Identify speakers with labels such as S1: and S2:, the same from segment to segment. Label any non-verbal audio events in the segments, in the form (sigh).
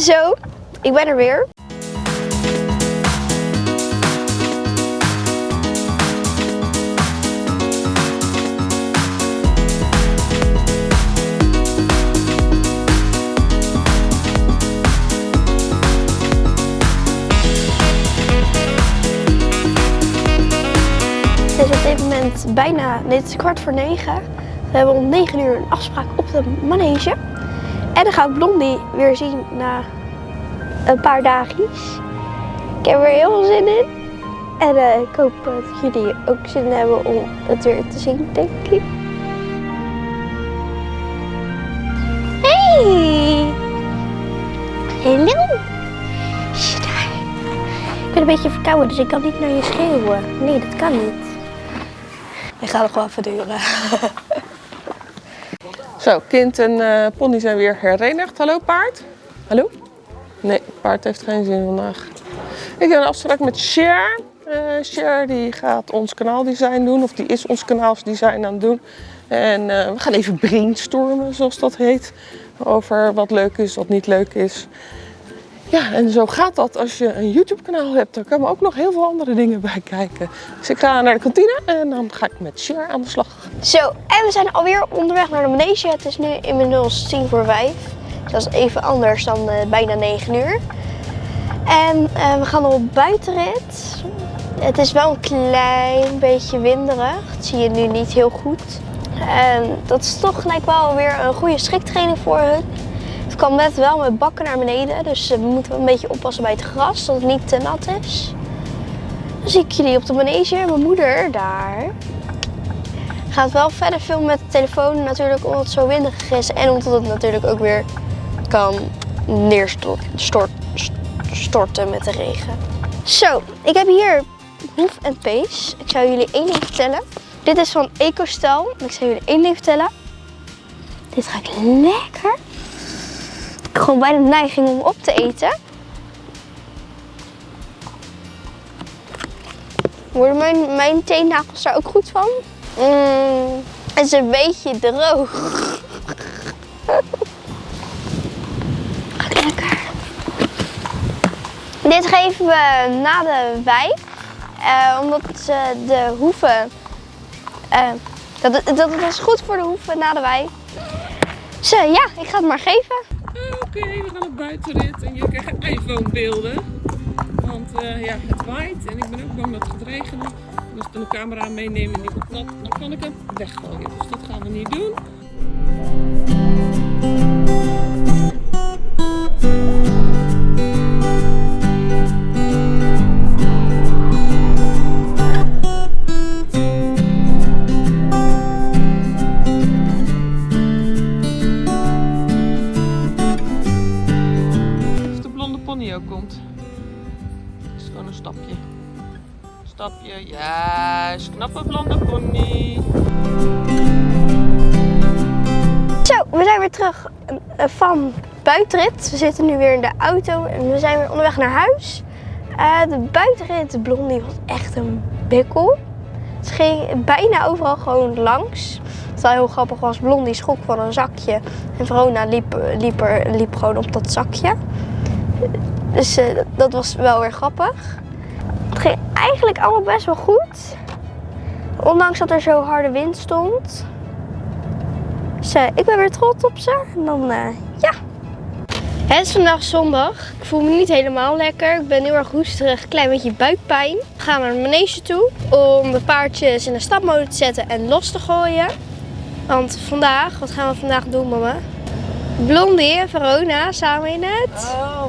S1: Zo, ik ben er weer. Het is op dit moment bijna, nee kwart voor negen. We hebben om negen uur een afspraak op de manege. En dan ga ik Blondie weer zien na een paar dagjes. Ik heb er heel veel zin in. En eh, ik hoop dat jullie ook zin hebben om het weer te zien, denk ik. Hey! Hallo! Ik ben een beetje verkouden, dus ik kan niet naar je schreeuwen. Nee, dat kan niet. Ik ga nog wel even duren. (laughs)
S2: Zo, kind en eh, pony zijn weer herenigd. Hallo paard. Hallo? Nee, paard heeft geen zin vandaag. Ik heb een afspraak met Cher. Eh Cher die gaat ons kanaaldesign doen, of die is ons kanaalsdesign aan het doen. En eh, we gaan even brainstormen, zoals dat heet. Over wat leuk is, wat niet leuk is. Ja, en zo gaat dat als je een YouTube kanaal hebt. Daar komen ook nog heel veel andere dingen bij kijken. Dus ik ga naar de kantine en dan ga ik met Cher aan de slag.
S1: Zo, en we zijn alweer onderweg naar de manege. Het is nu inmiddels tien voor vijf. Dat is even anders dan eh, bijna negen uur. En eh, we gaan op buitenrit. Het is wel een klein beetje winderig. Dat zie je nu niet heel goed. En dat is toch gelijk wel weer een goede schriktraining voor hun. Het kan net wel met bakken naar beneden. Dus eh, we moeten een beetje oppassen bij het gras, dat het niet te nat is. Dan zie ik jullie op de manege. Mijn moeder daar gaat wel verder filmen met de telefoon natuurlijk omdat het zo windig is en omdat het natuurlijk ook weer kan neerstorten stort, storten met de regen. Zo, ik heb hier hoef en pees. Ik zou jullie één ding vertellen. Dit is van EcoStel. Ik zou jullie één ding vertellen. Dit ruikt lekker. Gewoon bijna de neiging om op te eten. Worden mijn, mijn teennagels daar ook goed van? Mm, het is een beetje droog. (laughs) Lekker. Dit geven we na de wei. eh, omdat eh, de hoeven... eh, dat, dat, is goed voor de hoeven na de wei. Dus eh, ja, ik ga het maar geven.
S2: We gaan op buitenrit en jullie krijgen iPhone-beelden. Want eh, ja, het waait en ik ben ook bang dat het gaat regenen. En als ik dan een camera meeneem en die wordt nat, dan kan ik hem weggooien. Dus dat gaan we niet doen. Juist. Knappe blonde pony.
S1: Zo, we zijn weer terug eh, van buitenrit. We zitten nu weer in de auto en we zijn weer onderweg naar huis. Eh, de buitenrit, blondie, was echt een bikkel. Ze ging bijna overal gewoon langs. Wat wel heel grappig was, blondie schrok van een zakje. En Verona liep, liep, liep gewoon op dat zakje. Dus eh, dat was wel weer grappig. Het ging eigenlijk allemaal best wel goed. Ondanks dat er zo harde wind stond. Dus ik ben weer trots op ze. En dan, eh, ja. Het is vandaag zondag. Ik voel me niet helemaal lekker. Ik ben heel erg hoesterig, klein beetje buikpijn. We gaan naar de manege toe om de paardjes in de stapmode te zetten en los te gooien. Want vandaag, wat gaan we vandaag doen mama? Blondie en Verona samen in het
S2: Oh,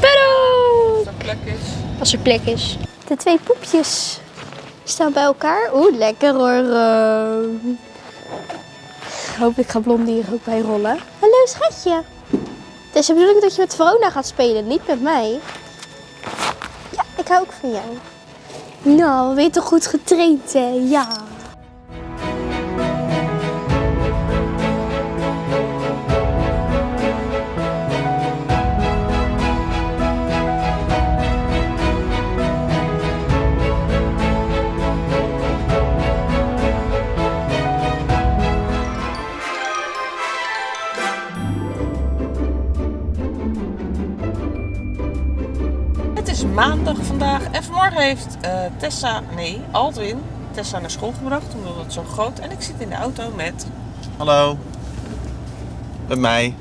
S1: paddock.
S2: als er plek is.
S1: Als er plek is. De twee poepjes staan bij elkaar. Oeh, lekker hoor. eh. Hopelijk gaat Blondie er ook bij rollen. Hallo schatje. Het is de dat je met Verona gaat spelen, niet met mij. Ja, ik hou ook van jou. Nou, we ben je toch goed getraind, hè? Ja.
S2: Maandag vandaag en vanmorgen heeft eh, Tessa, nee, Aldwin, Tessa naar school gebracht omdat het zo groot. En ik zit in de auto met,
S3: Hallo. Met mij,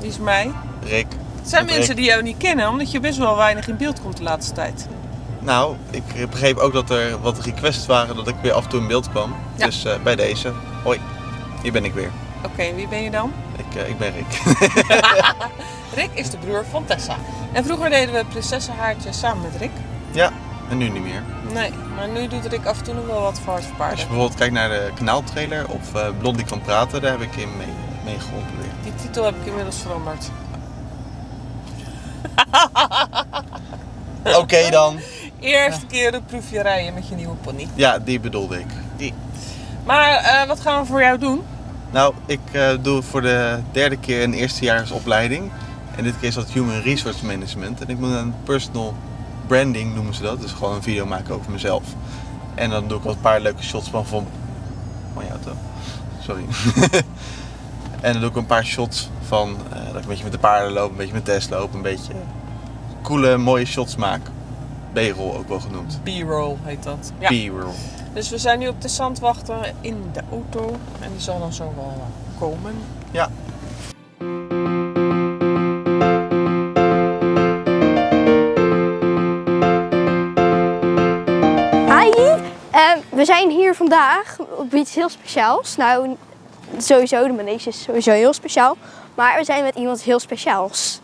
S2: die is mij.
S3: Rick.
S2: Het zijn
S3: Met
S2: mensen
S3: Rick.
S2: die jou niet kennen, omdat je best wel weinig in beeld komt de laatste tijd.
S3: Nou, ik begreep ook dat er wat requests waren dat ik weer af en toe in beeld kwam.
S2: Ja.
S3: Dus eh, bij deze. Hoi, hier ben ik weer.
S2: Oké, wie ben je dan?
S3: Ik, eh, ik ben Rick. (laughs)
S2: Rick is de broer van Tessa. En vroeger deden we prinsessenhaartje samen met Rick.
S3: ja, en nu niet meer.
S2: Nee, maar nu doet Rick af en toe nog wel wat voor hard
S3: Als je bijvoorbeeld kijkt naar de kanaaltrailer of eh Blondie kan praten, daar heb ik in mee, mee geholpen weer.
S2: Die titel heb ik inmiddels veranderd. (laughs)
S3: Oké dan.
S2: Eerste keer de proefje rijden met je nieuwe pony.
S3: Ja, die bedoelde ik. Die.
S2: Maar eh, wat gaan we voor jou doen?
S3: Nou, ik eh, doe voor de derde keer een eerstejaarsopleiding. En dit keer is dat Human Resource Management. En ik moet een personal branding noemen ze dat. Dus gewoon een video maken over mezelf. En dan doe ik wat een paar leuke shots van van, auto. Sorry. (laughs) en dan doe ik een paar shots van eh, dat ik een beetje met de paarden loop, een beetje met Tess loop, een beetje coole, mooie shots maak. B-roll ook wel genoemd.
S2: B-roll heet dat. Ja.
S3: B-roll.
S2: Dus we zijn nu op de zand wachten in de auto. En die zal dan zo wel komen.
S3: Ja.
S1: Hi, Ehm, we zijn hier vandaag op iets heel speciaals. Nou, sowieso, de manege is sowieso heel speciaal. Maar we zijn met iemand heel speciaals.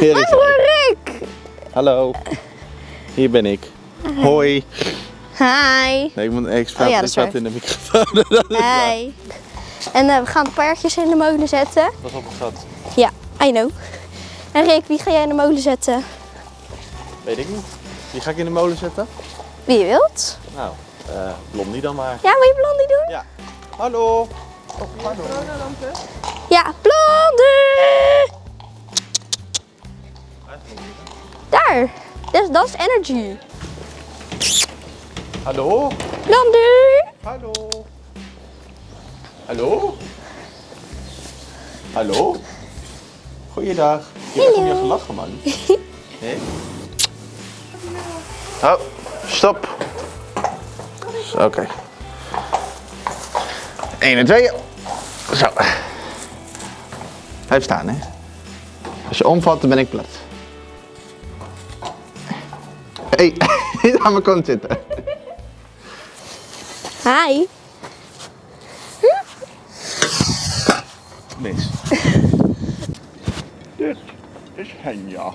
S1: Hallo Rick!
S3: Hallo. Hier ben ik. Hoi.
S1: Hi.
S3: Nee, ik, moet, ik praat,
S1: Oh ja,
S3: ik praat in de microfoon. (laughs)
S1: Hi. En eh, we gaan de paardjes in de molen zetten.
S3: Pas op, schat.
S1: Ja, I know. En Rick, wie ga jij in de molen zetten?
S3: Weet ik niet. Wie ga ik in de molen zetten?
S1: Wie je wilt.
S3: Nou, eh Blondie dan maar.
S1: Ja, wil je Blondie doen?
S3: Ja. Hallo. Oh, hallo.
S1: Ja, Blondie! Daar. Dat, dat is energy.
S3: Hallo.
S1: Blondie!
S3: Hallo. Hallo. Hallo. Goeiedag. Je hebt je gelachen, man. Nee? Oh, stop. Oké. 1 en 2. Zo. Blijf staan, hè. Als je omvalt, dan ben ik plat. Hé, hey, niet aan mijn kont zitten.
S1: Hi.
S3: Mis. (laughs)
S4: Dit is Henja.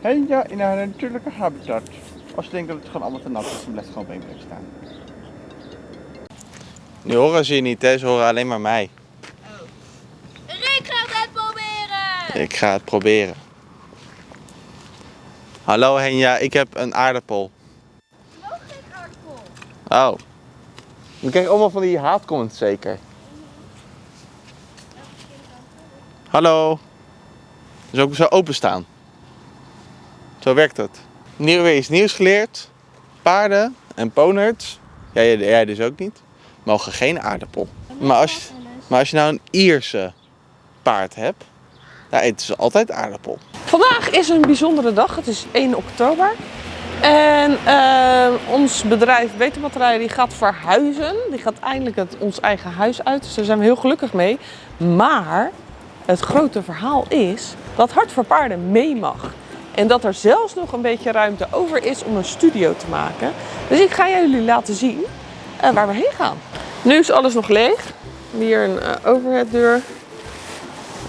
S4: Henja in haar natuurlijke habitat. Als je denkt dat het gewoon allemaal te nat is, dan blijft het gewoon op één plek staan.
S3: Nu horen ze je niet, hè? Ze horen alleen maar mij.
S1: Rick gaat het proberen!
S3: Ik ga het proberen. Hallo Henja, ik heb een aardappel. Oh. Dan krijg je allemaal van die haatcomments zeker. Hallo. Dus ook zo openstaan. Zo werkt het. Nieuw, weer iets nieuws geleerd. Paarden en ponerts, jij, jij dus ook niet, mogen geen aardappel. Maar als, je, maar als je nou een Ierse paard hebt, daar eten ze altijd aardappel.
S2: Vandaag is een bijzondere dag. Het is 1 oktober. En eh, ons bedrijf Beterbatterijen die gaat verhuizen. Die gaat eindelijk het, ons eigen huis uit. Dus daar zijn we heel gelukkig mee. Maar het grote verhaal is dat Hart voor Paarden mee mag. En dat er zelfs nog een beetje ruimte over is om een studio te maken. Dus ik ga jullie laten zien eh, waar we heen gaan. Nu is alles nog leeg. Hier een eh, overheaddeur.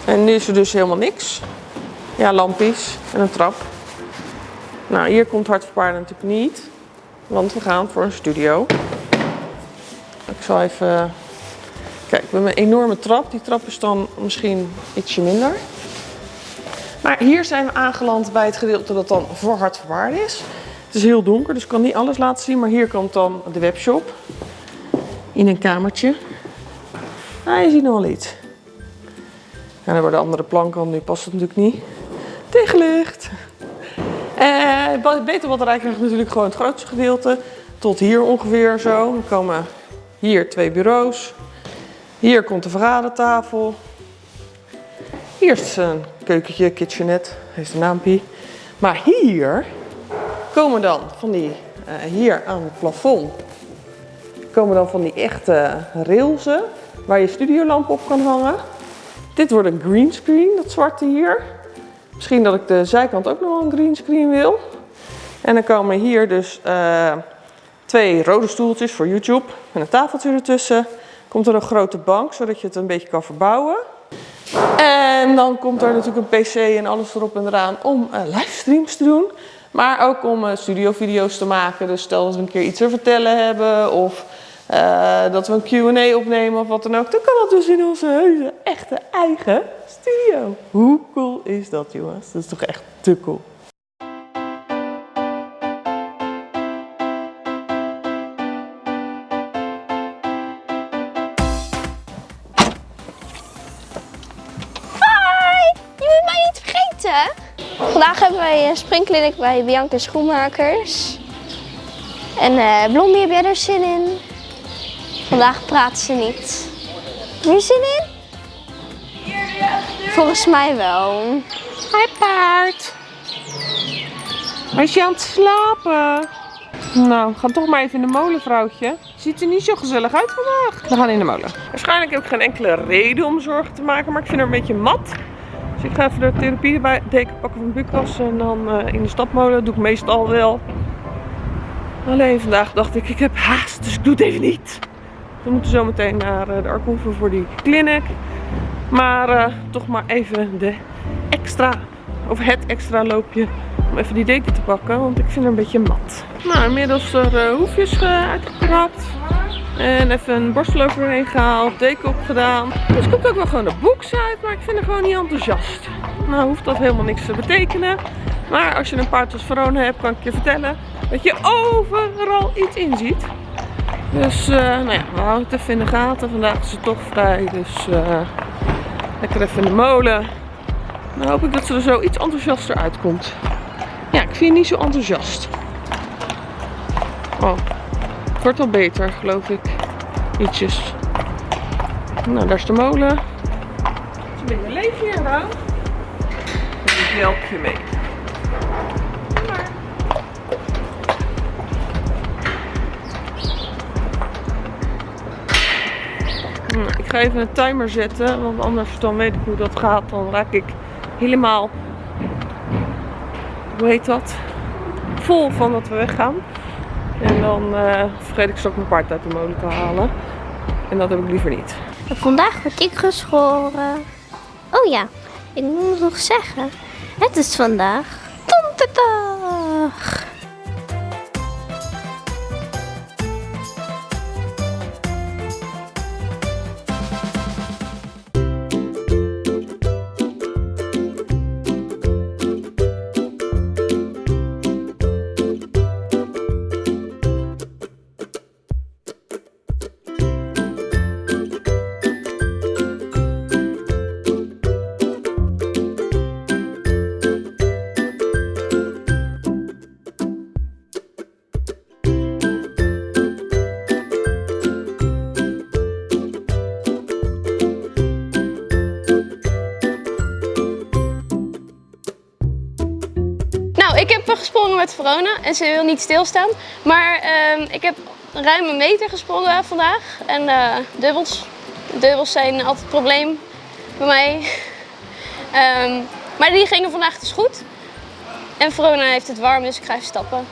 S2: En nu is er dus helemaal niks. Ja, lampjes en een trap. Nou, hier komt Hart voor natuurlijk niet. Want we gaan voor een studio. Ik zal even... Kijk, we hebben een enorme trap. Die trap is dan misschien ietsje minder. Maar hier zijn we aangeland bij het gedeelte dat dan voor Hart is. Het is heel donker, dus ik kan niet alles laten zien. Maar hier komt dan de webshop. In een kamertje. Nou, je ziet nog wel iets. Ja, dan worden andere planken, nu past het natuurlijk niet. Tegenlicht. Eh, beter batterij krijgt natuurlijk gewoon het grootste gedeelte. Tot hier ongeveer zo. Dan komen hier twee bureaus. Hier komt de vergadertafel. Hier is een keukentje, kitchenette, heeft een naampje. Maar hier komen dan van die, eh, hier aan het plafond, komen dan van die echte railsen waar je studiolamp op kan hangen. Dit wordt een greenscreen, dat zwarte hier. Misschien dat ik de zijkant ook nog een greenscreen wil. En dan komen hier dus eh, twee rode stoeltjes voor YouTube en een tafeltje ertussen. Komt er een grote bank, zodat je het een beetje kan verbouwen. En dan komt er natuurlijk een pc en alles erop en eraan om eh, livestreams te doen. Maar ook om uh, studiovideo's te maken. Dus stel dat we een keer iets te vertellen hebben of eh, dat we een Q&A opnemen of wat dan ook. Dan kan dat dus in onze heuse, echte eigen studio. Hoe cool is dat jongens? Dat is toch echt te cool.
S1: Hi! Je moet mij niet vergeten. Vandaag hebben wij een springkliniek bij Bianca Schoenmakers. En eh Blondie, heb jij er zin in? Vandaag praat ze niet. Heb je zin in? Volgens mij wel.
S2: Hi paard. Was je aan het slapen? Nou, we gaan toch maar even in de molen, vrouwtje. Ziet er niet zo gezellig uit vandaag. We gaan in de molen. Waarschijnlijk heb ik geen enkele reden om zorgen te maken, maar ik vind haar een beetje mat. Dus ik ga even de therapiedeken pakken van Bukas en dan eh, in de stapmolen. doe ik meestal wel. Alleen vandaag dacht ik, ik heb haast, dus ik doe het even niet. We moeten zo meteen naar eh, de Arkoeven voor die clinic. Maar eh, toch maar even de extra, of het extra loopje om even die deken te pakken, want ik vind haar een beetje mat. Nou, inmiddels er uh, hoefjes uitgekrapt. En even een borstel overheen gehaald, deken opgedaan. Dus komt ook wel gewoon de boeks uit, maar ik vind haar gewoon niet enthousiast. Nou hoeft dat helemaal niks te betekenen. Maar als je een paard als Verona hebt, kan ik je vertellen dat je overal iets in ziet. Dus uh, nou ja, we houden het even in de gaten. Vandaag is het toch vrij, dus uh, lekker even in de molen. Dan hoop ik dat ze er zo iets enthousiaster uitkomt. Ja, ik vind je niet zo enthousiast. Oh, het wordt al beter, geloof ik. Ietsjes. Nou, daar is de molen. Het is een beetje leeg hier, nou. Ik help je mee. Ga even een timer zetten, want anders dan weet ik hoe dat gaat. Dan raak ik helemaal, hoe heet dat, vol van dat we weggaan. En dan eh, vergeet ik straks mijn paard uit de molen te halen. En dat heb ik liever niet.
S1: Vandaag word ik geschoren. Oh ja, ik moet nog zeggen. Het is vandaag donderdag. Gesprongen met Verona en ze wil niet stilstaan. Maar ehm, ik heb ruim een meter gesprongen vandaag. En eh, dubbels. Dubbels zijn altijd het probleem bij mij. (laughs) Ehm, maar die gingen vandaag dus goed. En Verona heeft het warm, dus ik ga even stappen.